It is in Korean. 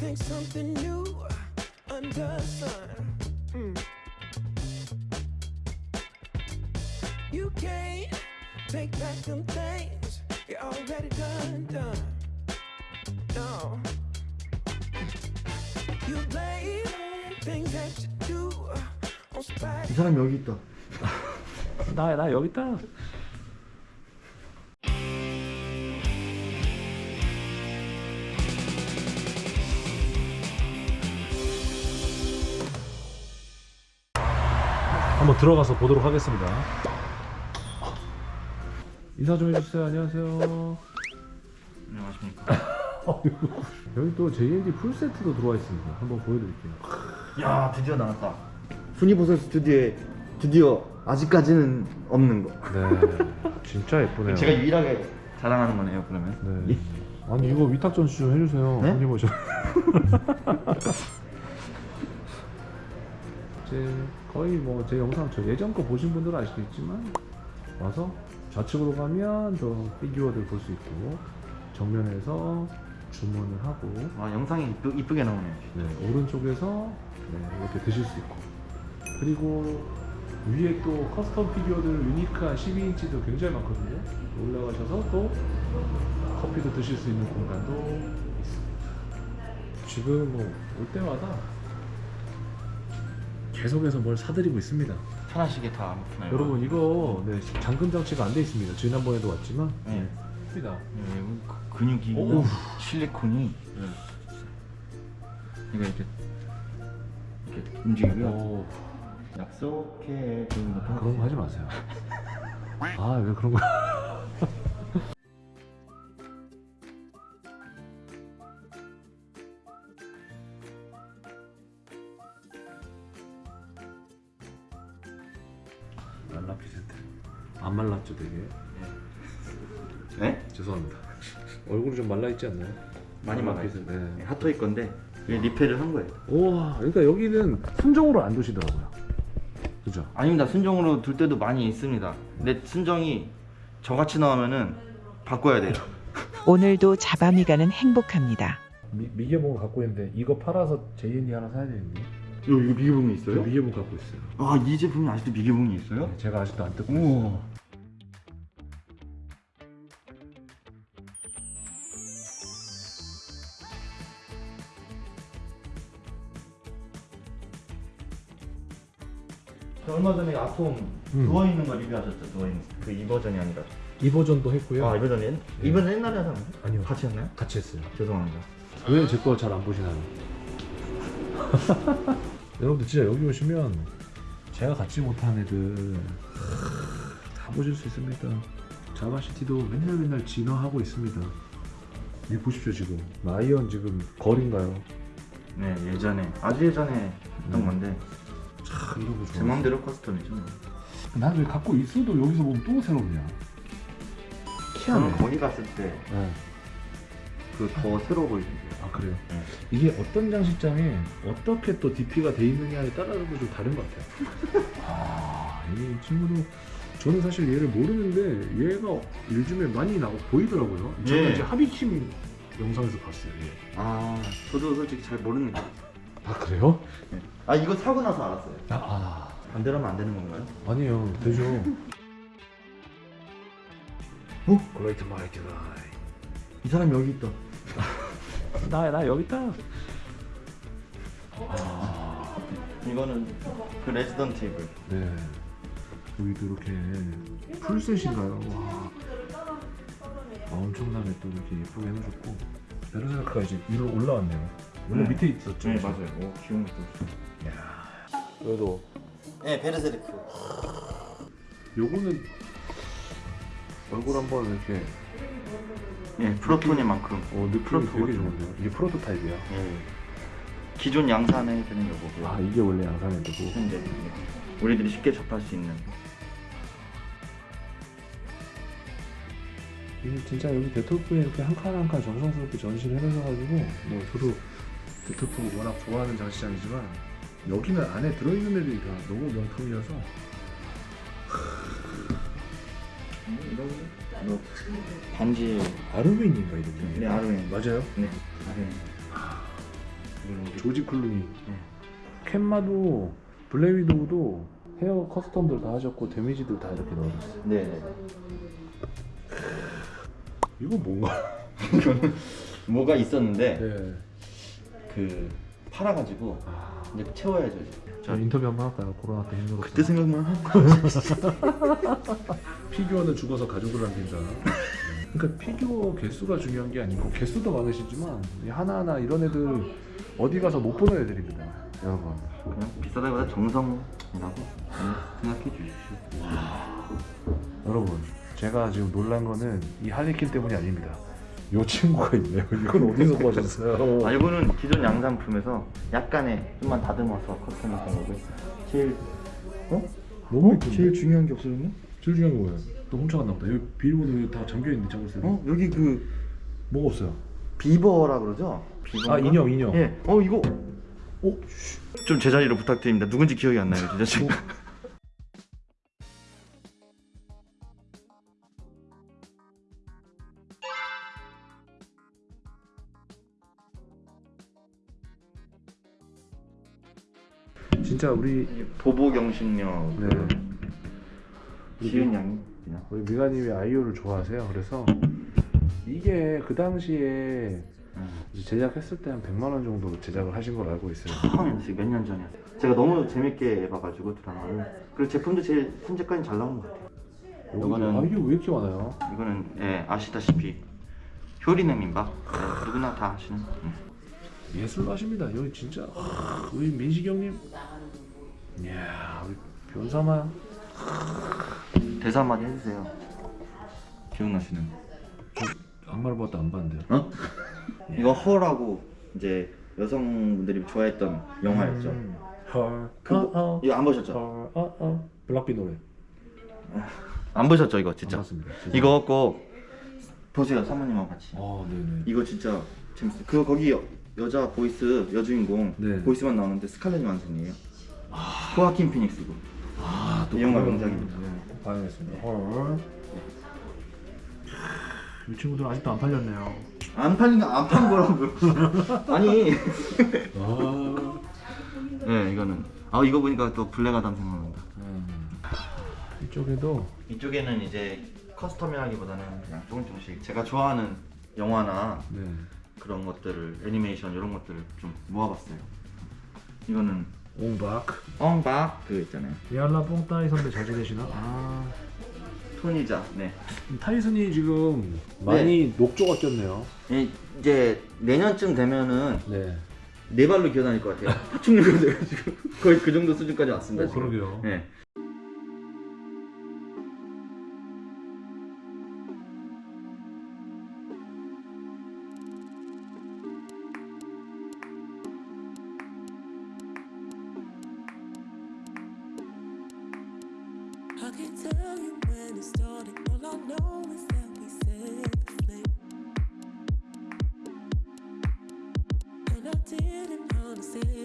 think something new under the sun. Mm. You can't take back them things you already done, done. No. You blame things that you do on spite. 이 사람 여기 있다. 나, 나 여기 있다. 한번 들어가서 보도록 하겠습니다. 인사 좀 해주세요. 안녕하세요. 안녕하십니까. 여기 또 JND 풀 세트도 들어와 있습니다. 한번 보여드릴게요. 야 드디어 나왔다. 순이버섯 스튜디오에 드디어 아직까지는 없는 거. 네, 진짜 예쁘네요. 제가 유일하게 자랑하는 거네요 그러면. 네. 아니 이거 위탁 전수 좀 해주세요. 네? 오 셔. 제 거의 뭐 제 영상 저 예전 거 보신 분들은 아시겠지만 와서 좌측으로 가면 저 피규어들 볼 수 있고 정면에서 주문을 하고 아 영상이 이쁘, 이쁘 게 나오네요. 네, 오른쪽에서 네, 이렇게 드실 수 있고 그리고 위에 또 custom 피규어들 unique한 12인치도 굉장히 많거든요 올라가셔서 또 커피도 드실 수 있는 공간도 있습니다 지금 뭐 올 때마다 계속해서 뭘 사드리고 있습니다. 편하시게 다 아무튼 여러분 이거 네, 잠금 장치가 안 돼 있습니다. 지난번에도 왔지만. 네. 있습니다. 네, 그 근육이 오우. 실리콘이 네. 이거 이렇게 이렇게 움직이고요. 오, 약속해 준 아, 그런 거 하지 마세요. 아 왜 그런 거 되게 네? 죄송합니다 얼굴이 좀 말라있지 않나요? 많이 말라 막아있어요. 피센트. 네. 핫토이 건데 이게 리페를 한 거예요. 우와 그러니까 여기는 순정으로 안 두시더라고요 그죠? 아닙니다. 순정으로 둘 때도 많이 있습니다. 근데 순정이 저같이 나오면은 바꿔야 돼요. 오늘도 자바미가는 행복합니다. 미, 미개봉을 갖고 있는데 이거 팔아서 JND 하나 사야 되는데 이거, 이거 미개봉이 있어요? 미개봉 갖고 있어요 아, 이 제품이 아직도 미개봉이 있어요? 네, 제가 아직도 안 뜯고 있어요 얼마 전에 아톰 음. 누워 있는 거 리뷰하셨죠? 누워 있는 그이 버전이 아니라. 이 버전도 했고요 아, 이 버전이 옛- 이 버전 옛날에 하셨나요? 아니요 같이 했나요? 같이 했어요 죄송합니다. 왜 제 거 잘 안 보시나요? 여러분들 진짜 여기 오시면 제가 갖지 못한 애들 다 보실 수 있습니다. 자바시티도 맨날 맨날 진화하고 있습니다. 이 보십시오 지금 라이언 지금 거리인가요? 네, 예전에 아주 예전에 했던 음. 건데 제. 마음대로 custom이죠. 난 왜 갖고 있어도 여기서 보면 또 새롭냐? 저는. 거기 갔을 때 네. 그더 새로워 보이던데요. 아 그래요? 네. 이게 어떤 장식장에 어떻게 또 DP가 돼 있느냐에 따라서 좀 다른 것 같아요. 아, 이 친구도 저는 사실 얘를 모르는데 얘가 요즘에 많이 나고 보이더라고요. 저는 예. 이제 하비킴 영상에서 봤어요. 얘. 아, 저도 솔직히 잘 모릅니다. 아 그래요? 아, 이거 사고 나서 알았어요. 아, 아 반대로 하면 안 되는 건가요? 아니에요. 되죠. 어? 마이티 라이. 이 사람이 여기 있다. 나, 나 여기 있다. 이거는 그 Resident Evil. 네. 여기도 이렇게 full set인가요? 와. 아, 엄청나게 또 이렇게 예쁘게 해놓으셨고 베르세르크가 이제 위로 올라왔네요. 원래 네. 밑에 있었죠. 네, 맞아요. 오, 귀여운 것도 있어. 그래도 네, 베르세르크. 요거는 얼굴 한번 이렇게 예, proto니만큼. 어, 느낌이 proto 되게 좋은데요. 이게 프로토타입이야. 예. 기존 양산에 드는 거고요. 아 이게 원래 양산해두고 현재 예. 우리들이 쉽게 접할 수 있는. 이게 진짜 여기 데토프에 이렇게 한 칸 한 칸 정성스럽게 전시를 해놓으셔가지고 뭐 저도 데토프 워낙 좋아하는 장식장이지만 여기는 안에 들어있는 애들이 다 너무 명품이어서 이거 반지. 아르메인인가 이름이? 네, 아르메인. 맞아요? 네. 이거는 우리 조지 클루니. 네. 캔마도 블랙 위도우도 hair custom들 다 하셨고 damage도 다 이렇게 넣어줬어요. 네네. 이거 뭔가? 뭐가 있었는데 네. 그 팔아가지고 아, 이제 채워야죠. 이제. 저 인터뷰 한 번 할까요? 코로나 때 힘들었어. 그때 생각만 하고. 피규어는 죽어서 가족을 남긴다. 그러니까 피규어 개수가 중요한 게 아니고 개수도 많으시지만 이 하나하나 이런 애들 어디 가서 못 보는 애들입니다. 여러분. 그냥 비싸다기보다 정성이라고 생각해 주십시오. 여러분 제가 지금 놀란 거는 이 할리퀸 때문이 아닙니다. 요 친구가 있네요. 이건 어디서 구하셨어요? 아 이거는 기존 양산품에서 약간의 좀만 다듬어서 custom이 된 거고요. 제일 어? 너무 이쁜데? 제일 중요한 게 없어졌네? 제일 중요한 거 뭐예요? 또 훔쳐갔나 보다. 여기 비밀번호 다 잠겨 있는데 잠글 때. 어 여기 그 뭐가 없어요? 비버라 그러죠? 비버인가? 아 인형 인형. 예. 어 이거 어? 좀 제자리로 부탁드립니다. 누군지 기억이 안 나요, 진짜 지금. 진짜 우리 보보경식력 네. 지은 양이 우리 미가님이 아이오를 좋아하세요. 그래서 이게 그 당시에 제작했을 때 한 100만 원 정도 제작을 하신 걸로 알고 있어요. 처음이었어요. 몇년 전이었어요. 제가 너무 재밌게 봐가지고 드라마를. 그리고 제품도 제일 현재까지 잘 나온 것 같아요. 요거는- 아이오 왜 이렇게 많아요? 이거는 예, 아시다시피 효리네 민박 예, 누구나 다 아시는 음. 예술로 하십니다. 여기 진짜 하, 우리 민식이 형님. 이야 우리 변사마. 대사 한마디 해주세요. 기억나시는? 악마를 봤다 안 봤는데요. 어? 이거 Her라고 이제 여성분들이 좋아했던 영화였죠. 음. 헐. 그거- 어, 어. 이거 안 보셨죠? 헐. 어, 어. 블락비 노래. 안 보셨죠 이거 안 진짜? 봤습니다. 이거 꼭 보세요 사모님하고 같이. 아 네네. 이거 진짜 재밌어요. 그거 거기 여, 여자 voice 여주인공 네. voice만 나오는데 스칼렛 요한슨이에요. 호아킨 피닉스고. 아, 이 영화 그거는- 명작입니다. 네, 꼭 봐야겠습니다. 헐. 이 친구들 아직도 안 팔렸네요. 안 팔린 거안 판 거라고요. 아니. 아. 네 이거는 아 이거 보니까 또 블랙아담 생각난다. 음. 이쪽에도 이쪽에는 이제 커스텀이라기보다는 그냥 조금 조금씩 제가 좋아하는 영화나 네. 그런 것들을 애니메이션 이런 것들을 좀 모아봤어요. 이거는 옹박. 엉박 그 있잖아요. 야라 뽕따이 선배 잘 지내시나? 아. 토니자. 네. 타이슨이 지금 많이 녹조가 꼈네요. 이- 이제 내년쯤 되면은 네. 네 발로 기어다닐 것 같아요. 파충류가 돼가지고 거의 그 정도 수준까지 왔습니다. 어, 지금. 그러게요. 네. didn't understand.